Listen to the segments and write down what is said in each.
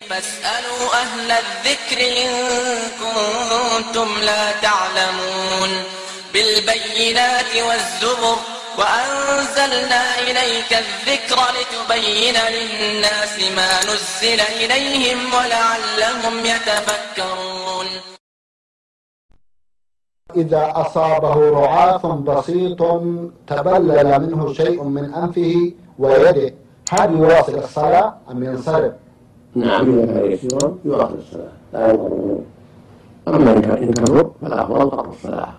فاسألوا أهل الذكر إن كنتم لا تعلمون بالبينات والزبر وأنزلنا إليك الذكر لتبين للناس ما نزل إليهم ولعلهم يتفكرون إذا أصابه رعاف بسيط تبلل منه شيء من أنفه ويده هل يواصل الصلاة أم ينصرف؟ نعم. إذا كان يسيرا يواصل الصلاة. لا يضره أما إن كان كبر فالأفضل قطع الصلاة.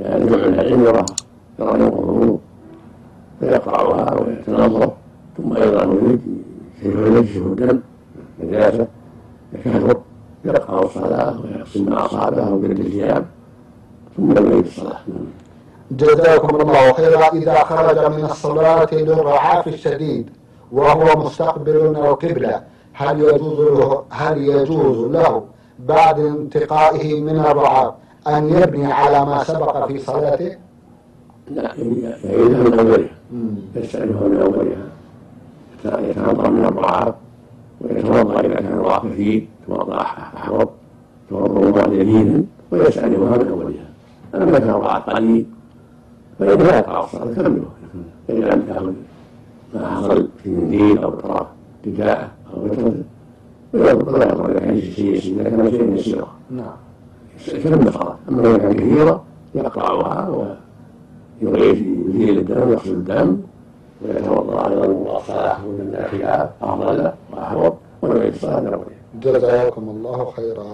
لأن جمع العلم يرى يرى ينقضه فيقرأها ويتنظف ثم أيضا يريد ينشف الدم نجاسة يكثر يقرأ الصلاة ويغسل ما أصابه ويجد الثياب ثم يعيد الصلاة. جزاكم الله خيرا. إذا خرج من الصلاة للرعاف الشديد وهو مستقبل القبلة هل يجوز له هل يجوز له بعد انتقائه من الرعاف أن يبني على ما سبق في صلاته؟ لا يعيدها من أولها يستأنفها من أولها. يتنظر من الرعاف ويتوضأ إذا كان الرعاف كثير توضأ أحوط توضأ يمينا ويستأنفها من أولها. أما كان الرعاف قليل فإنه لا يقرأ الصلاة كمله فإن لم يأخذ ما حصل في منديل أو طرف رداءه وتر ولا إذا كان شيء يسير كان شيء يسيرا نعم كم أما إذا كان كثيرا يقرأها ويزيل الدم ويغسل الدم ويتوضأ أيضا الصلاة من الخلاف أفضل وأحوط ويعيد الصلاة من أولها جزاكم الله خيرا